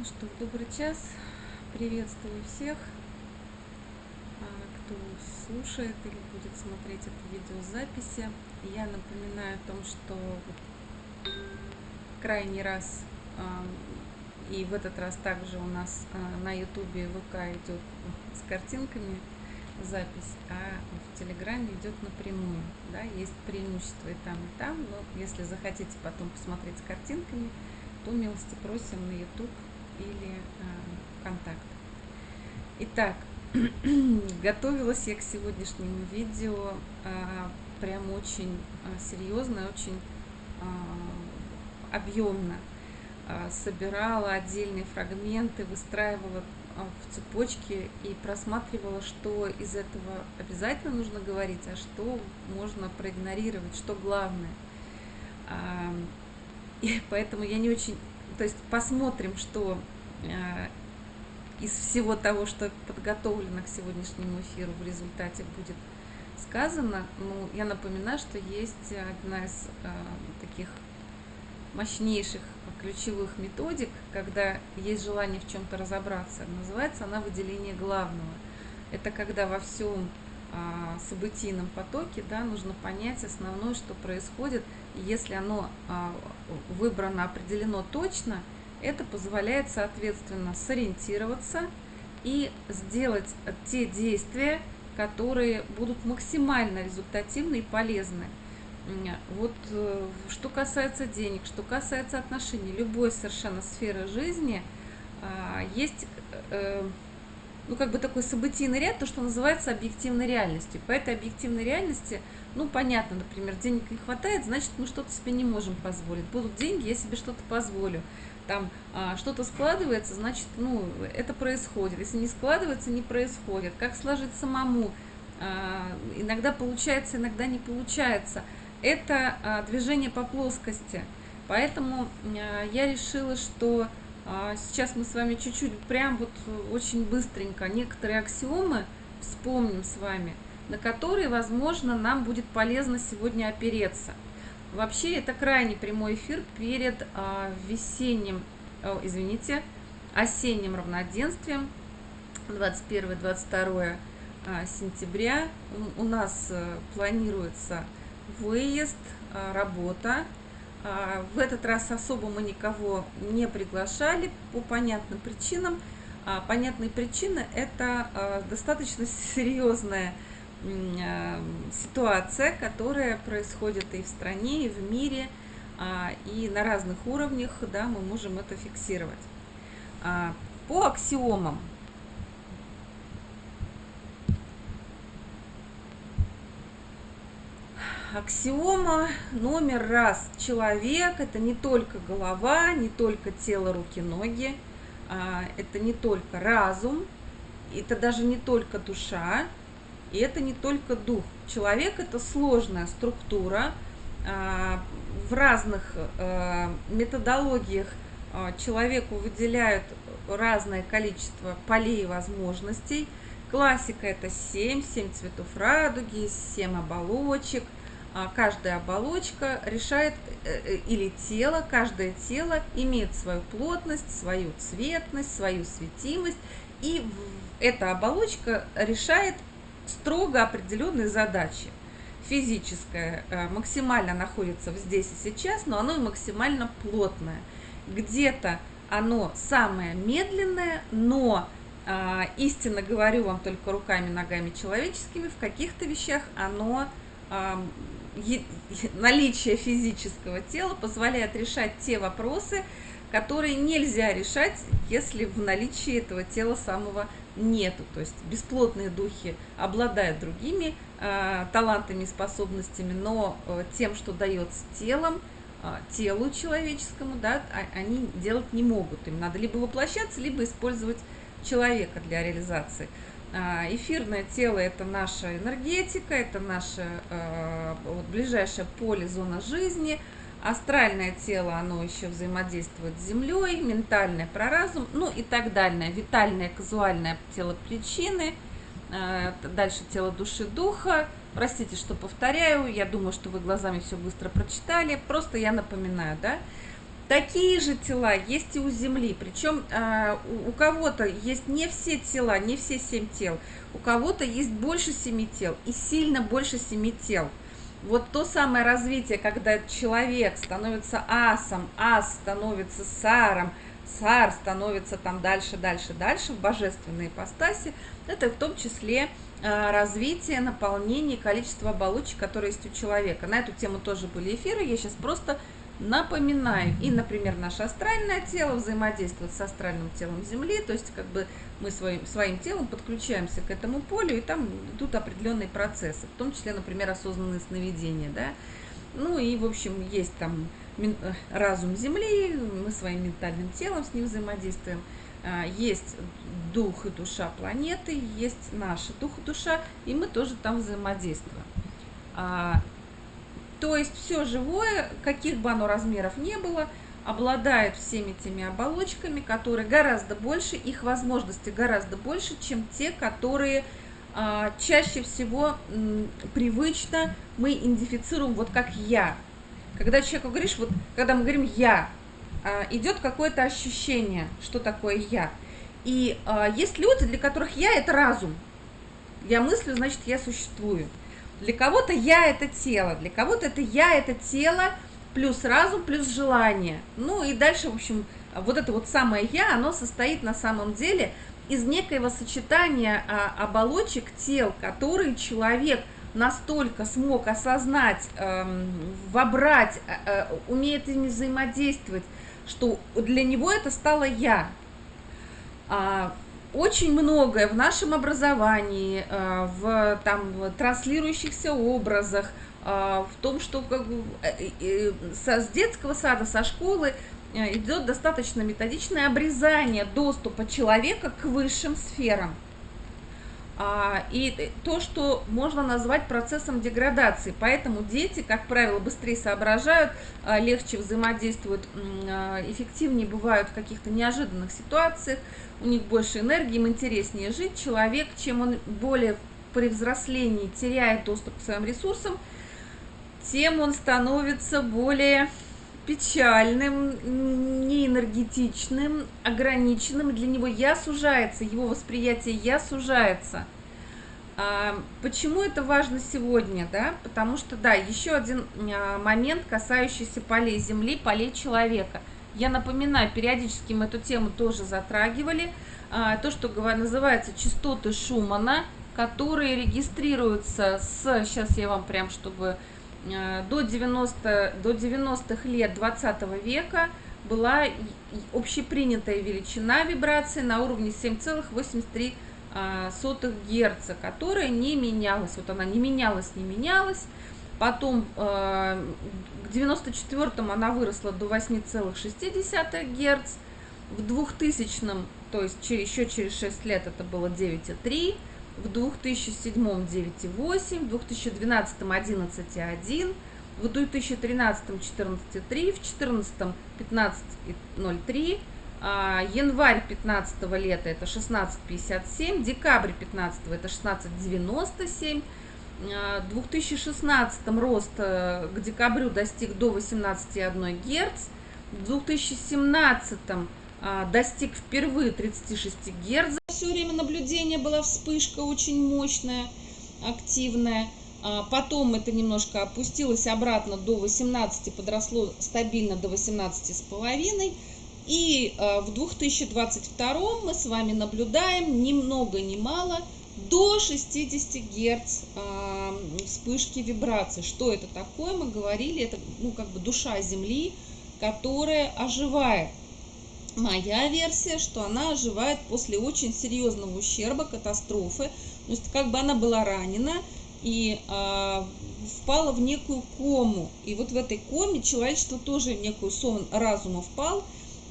Ну что, добрый час. Приветствую всех, а, кто слушает или будет смотреть это видео записи. Я напоминаю о том, что крайний раз а, и в этот раз также у нас а, на ютубе ВК идет с картинками запись, а в Телеграме идет напрямую. Да, есть преимущество и там, и там, но если захотите потом посмотреть с картинками, то милости просим на YouTube или э, контакт. Итак, готовилась я к сегодняшнему видео э, прям очень э, серьезно, очень объемно. Собирала отдельные фрагменты, выстраивала в цепочке и просматривала, что из этого обязательно нужно говорить, а что можно проигнорировать, что главное. Э, и поэтому я не очень то есть посмотрим, что э, из всего того, что подготовлено к сегодняшнему эфиру, в результате будет сказано. Ну, я напоминаю, что есть одна из э, таких мощнейших ключевых методик, когда есть желание в чем-то разобраться. Называется она выделение главного. Это когда во всем событийном потоке да, нужно понять основное, что происходит. Если оно а, выбрано, определено точно, это позволяет, соответственно, сориентироваться и сделать те действия, которые будут максимально результативны и полезны. Вот э, что касается денег, что касается отношений, любой совершенно сферы жизни, а, есть э, ну, как бы такой событийный ряд, то, что называется объективной реальностью. По этой объективной реальности, ну, понятно, например, денег не хватает, значит, мы что-то себе не можем позволить. Будут деньги, я себе что-то позволю. Там а, что-то складывается, значит, ну, это происходит. Если не складывается, не происходит. Как сложить самому? А, иногда получается, иногда не получается. Это а, движение по плоскости. Поэтому а, я решила, что сейчас мы с вами чуть-чуть, прям вот очень быстренько некоторые аксиомы вспомним с вами, на которые, возможно, нам будет полезно сегодня опереться. Вообще, это крайне прямой эфир перед а, весенним, о, извините, осенним равноденствием 21-22 а, сентября. У, нас а, планируется выезд, а, работа а, в этот раз особо мы никого не приглашали по понятным причинам. А, понятные причины – это а, достаточно серьезная ситуация, которая происходит и в стране, и в мире, и на разных уровнях да, мы можем это фиксировать. По аксиомам аксиома номер раз. Человек – это не только голова, не только тело, руки, ноги, а, это не только разум, это даже не только душа, и это не только дух. Человек – это сложная структура. А, в разных а, методологиях человеку выделяют разное количество полей и возможностей. Классика – это 7, 7 цветов радуги, 7 оболочек – а, каждая оболочка решает, э, э, или тело, каждое тело имеет свою плотность, свою цветность, свою светимость, и эта оболочка решает строго определенные задачи. Физическое э, максимально находится здесь и сейчас, но оно и максимально плотное. Где-то оно самое медленное, но а, истинно говорю вам только руками, ногами человеческими, в каких-то вещах оно наличие физического тела позволяет решать те вопросы, которые нельзя решать, если в наличии этого тела самого нету. То есть бесплотные духи обладают другими э, талантами и способностями, но э, тем, что дается телом, э, телу человеческому, да, а, они делать не могут. Им надо либо воплощаться, либо использовать человека для реализации. А, эфирное тело – это наша энергетика, это наше э, вот, ближайшее поле, зона жизни. Астральное тело, оно еще взаимодействует с Землей, ментальное – про разум, ну и так далее. Витальное, казуальное тело причины, э, дальше тело души духа. Простите, что повторяю, я думаю, что вы глазами все быстро прочитали, просто я напоминаю, да. Такие же тела есть и у Земли. Причем э, у, у кого-то есть не все тела, не все семь тел. У кого-то есть больше семи тел и сильно больше семи тел. Вот то самое развитие, когда человек становится асом, ас становится саром, сар становится там дальше, дальше, дальше в божественной ипостаси, это в том числе э, развитие, наполнение, количество оболочек, которые есть у человека. На эту тему тоже были эфиры, я сейчас просто напоминаю. И, например, наше астральное тело взаимодействует с астральным телом Земли, то есть как бы мы своим, своим телом подключаемся к этому полю, и там идут определенные процессы, в том числе, например, осознанные сновидения, да. Ну и, в общем, есть там разум Земли, мы своим ментальным телом с ним взаимодействуем. А, есть дух и душа планеты, есть наша дух и душа, и мы тоже там взаимодействуем. То есть все живое, каких бы оно размеров не было, обладает всеми теми оболочками, которые гораздо больше, их возможности гораздо больше, чем те, которые а, чаще всего м, привычно мы идентифицируем вот как «я». Когда человеку говоришь, вот когда мы говорим «я», а, идет какое-то ощущение, что такое «я». И а, есть люди, для которых «я» – это разум. Я мыслю, значит, я существую. Для кого-то я это тело, для кого-то это я это тело, плюс разум, плюс желание. Ну и дальше, в общем, вот это вот самое я, оно состоит на самом деле из некоего сочетания а, оболочек тел, которые человек настолько смог осознать, э, вобрать, э, умеет ими взаимодействовать, что для него это стало я. Очень многое в нашем образовании, э, в там, транслирующихся образах, э, в том, что как бы, э, с детского сада, со школы идет достаточно методичное обрезание доступа человека к высшим сферам. А, и то, что можно назвать процессом деградации. Поэтому дети, как правило, быстрее соображают, а, легче взаимодействуют, а, эффективнее бывают в каких-то неожиданных ситуациях, у них больше энергии, им интереснее жить. Человек, чем он более при взрослении теряет доступ к своим ресурсам, тем он становится более печальным, неэнергетичным, ограниченным. Для него я сужается, его восприятие я сужается. А, почему это важно сегодня? Да? Потому что, да, еще один а, момент, касающийся полей Земли, полей человека. Я напоминаю, периодически мы эту тему тоже затрагивали. А, то, что называется частоты Шумана, которые регистрируются с, сейчас я вам прям, чтобы до 90 до 90-х лет 20 века была общепринятая величина вибрации на уровне 7,83 э, Гц, которая не менялась. Вот она не менялась, не менялась. Потом э, к 94-му она выросла до 8,6 Гц. В 2000-м, то есть еще через 6 лет это было 9,3 в 2007 9,8, в 2012 11,1, в 2013 14,3, в 2014 15,03, а, январь 15 лета это 16,57, декабрь 15 это 16,97, в 2016 рост э, к декабрю достиг до 18,1 Гц, в 2017 а, достиг впервые 36 Гц. Все время наблюдения была вспышка очень мощная, активная. А, потом это немножко опустилось обратно до 18, подросло стабильно до 18,5. И а, в 2022 мы с вами наблюдаем ни много ни мало до 60 Гц вспышки вибраций. Что это такое? Мы говорили, это ну, как бы душа Земли, которая оживает. Моя версия, что она оживает после очень серьезного ущерба, катастрофы. То есть как бы она была ранена и э, впала в некую кому. И вот в этой коме человечество тоже в некую сон разума впал,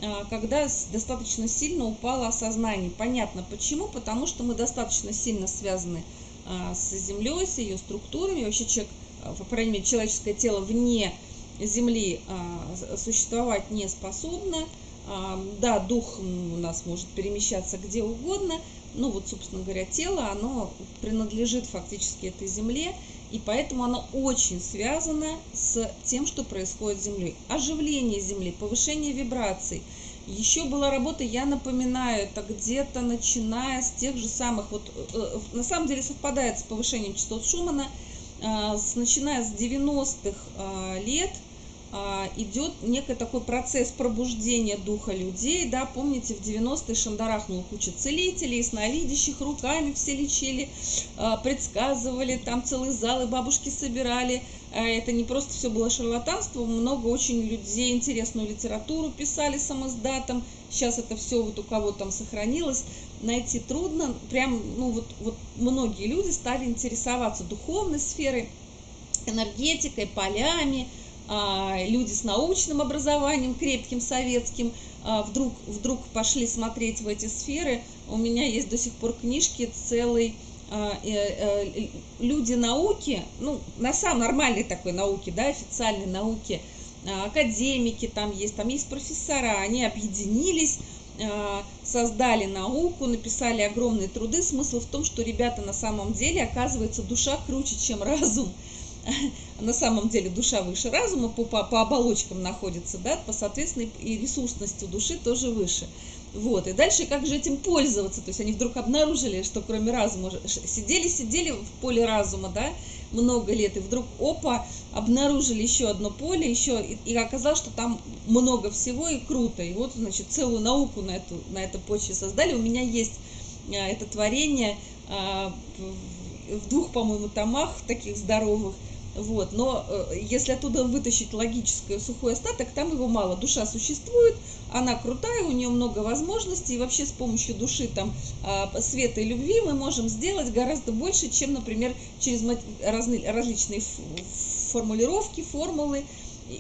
э, когда достаточно сильно упало осознание. Понятно почему, потому что мы достаточно сильно связаны э, с Землей, с ее структурами. Вообще человек, по крайней мере, человеческое тело вне Земли э, существовать не способно. Да, дух у нас может перемещаться где угодно, но вот, собственно говоря, тело, оно принадлежит фактически этой земле, И поэтому оно очень связано с тем, что происходит с Землей. Оживление Земли, повышение вибраций. Еще была работа, я напоминаю, это где-то начиная с тех же самых, вот э, на самом деле совпадает с повышением частот Шумана, э, с, начиная с 90-х э, лет – а, идет некий такой процесс пробуждения духа людей, да, помните, в 90-е шандарахнула куча целителей, сновидящих, руками все лечили, а, предсказывали, там целые залы бабушки собирали, а, это не просто все было шарлатанство, много очень людей интересную литературу писали самоздатом, сейчас это все вот у кого там сохранилось, найти трудно, прям, ну вот, вот многие люди стали интересоваться духовной сферой, энергетикой, полями, а, люди с научным образованием, крепким советским, а, вдруг, вдруг пошли смотреть в эти сферы. У меня есть до сих пор книжки целой а, э, э, люди науки, ну, на самом нормальной такой науки, да, официальной науки, академики там есть, там есть профессора, они объединились, создали науку, написали огромные труды. Смысл в том, что ребята на самом деле, оказывается, душа круче, чем разум. на самом деле душа выше разума по, по, по оболочкам находится, да, по соответственно и ресурсности души тоже выше. Вот, и дальше как же этим пользоваться? То есть они вдруг обнаружили, что кроме разума, сидели-сидели в поле разума, да, много лет, и вдруг, опа, обнаружили еще одно поле, еще, и, и оказалось, что там много всего и круто. И вот, значит, целую науку на, эту, на этой почве создали. У меня есть а, это творение а, в двух, по-моему, томах таких здоровых, вот, но э, если оттуда вытащить логическое сухой остаток, там его мало. Душа существует, она крутая, у нее много возможностей, и вообще с помощью души, там, э, света и любви мы можем сделать гораздо больше, чем, например, через разные, различные формулировки, формулы,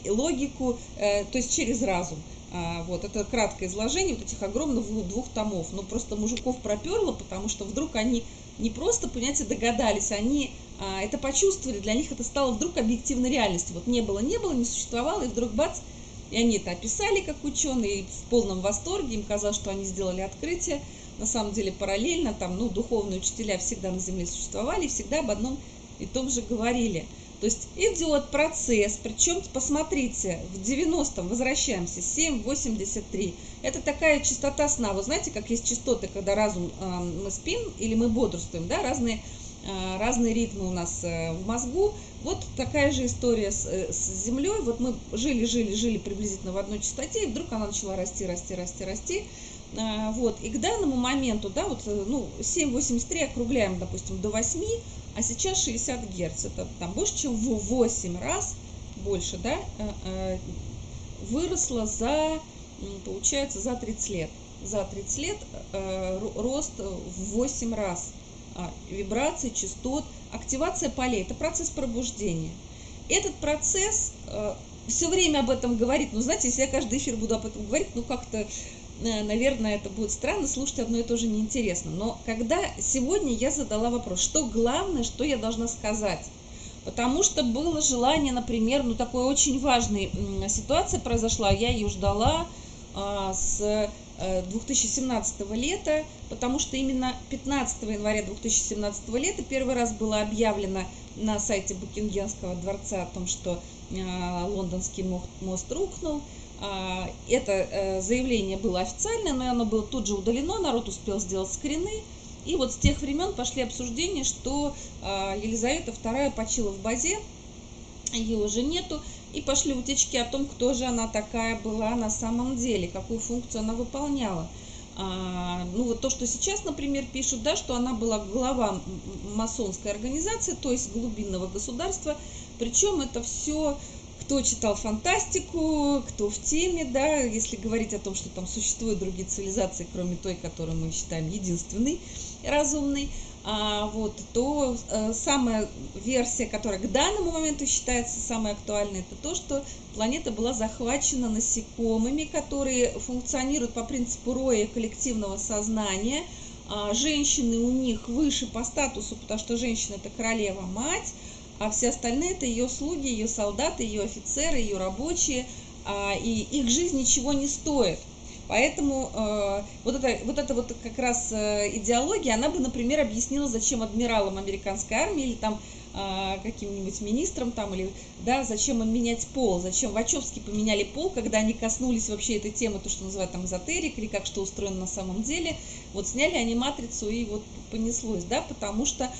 логику, э, то есть через разум. А, вот, это краткое изложение вот этих огромных двух томов. Но просто мужиков проперло, потому что вдруг они не просто, понимаете, догадались, они а, это почувствовали, для них это стало вдруг объективной реальностью. Вот не было, не было, не существовало, и вдруг бац, и они это описали как ученые, в полном восторге, им казалось, что они сделали открытие. На самом деле параллельно там, ну, духовные учителя всегда на Земле существовали, всегда об одном и том же говорили. То есть идет процесс, причем, посмотрите, в 90-м возвращаемся, 7,83. Это такая частота сна. Вы знаете, как есть частоты, когда разум, э, мы спим или мы бодрствуем, да, разные Э, разные ритмы у нас э, в мозгу. Вот такая же история с, э, с Землей. Вот мы жили, жили, жили приблизительно в одной частоте, и вдруг она начала расти, расти, расти, расти. Вот. И к данному моменту, да, вот, ну, 7,83 округляем, допустим, до 8, а сейчас 60 Герц. Это там больше, чем в 8 раз больше, да, выросла за, получается, за 30 лет. За 30 лет рост в 8 раз а, вибраций, частот, активация полей. Это процесс пробуждения. Этот процесс э, все время об этом говорит. Ну, знаете, если я каждый эфир буду об этом говорить, ну, как-то, э, наверное, это будет странно, слушать одно и то же неинтересно. Но когда сегодня я задала вопрос, что главное, что я должна сказать, потому что было желание, например, ну, такой очень важной ситуация произошла, я ее ждала а, с 2017 э, лета, потому что именно 15 января 2017 лета первый раз было объявлено на сайте Букингемского дворца о том, что э, лондонский мост рухнул. А, это э, заявление было официальное, но оно было тут же удалено, народ успел сделать скрины. И вот с тех времен пошли обсуждения, что Елизавета II почила в базе, ее уже нету, и пошли утечки о том, кто же она такая была на самом деле, какую функцию она выполняла. А, ну вот то, что сейчас, например, пишут, да, что она была глава масонской организации, то есть глубинного государства, причем это все кто читал фантастику, кто в теме, да, если говорить о том, что там существуют другие цивилизации, кроме той, которую мы считаем единственной разумной, а, вот, то а, самая версия, которая к данному моменту считается самой актуальной, это то, что планета была захвачена насекомыми, которые функционируют по принципу роя коллективного сознания. А, женщины у них выше по статусу, потому что женщина это королева-мать, а все остальные это ее слуги, ее солдаты, ее офицеры, ее рабочие, а, и их жизнь ничего не стоит. Поэтому э, вот, это, вот эта вот как раз э, идеология, она бы, например, объяснила, зачем адмиралам американской армии или там а, каким-нибудь министром там или да зачем им менять пол зачем вачовски поменяли пол когда они коснулись вообще этой темы то что называют там эзотерик или как что устроено на самом деле вот сняли они матрицу и вот понеслось да потому что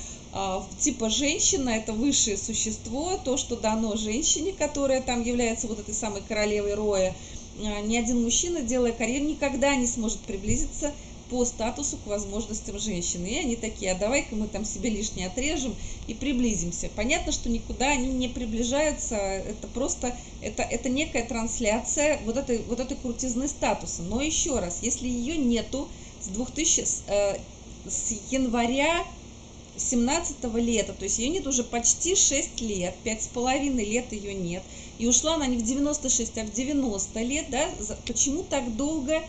типа женщина это высшее существо то что дано женщине которая там является вот этой самой королевой роя а, ни один мужчина делая карьеру никогда не сможет приблизиться по статусу к возможностям женщины. И они такие, а давай-ка мы там себе лишнее отрежем и приблизимся. Понятно, что никуда они не приближаются, это просто, это, это некая трансляция вот этой, вот этой крутизны статуса. Но еще раз, если ее нету с 2000, э, с января 17 лета, то есть ее нет уже почти 6 лет, пять с половиной лет ее нет, и ушла она не в 96, а в 90 лет, да, почему так долго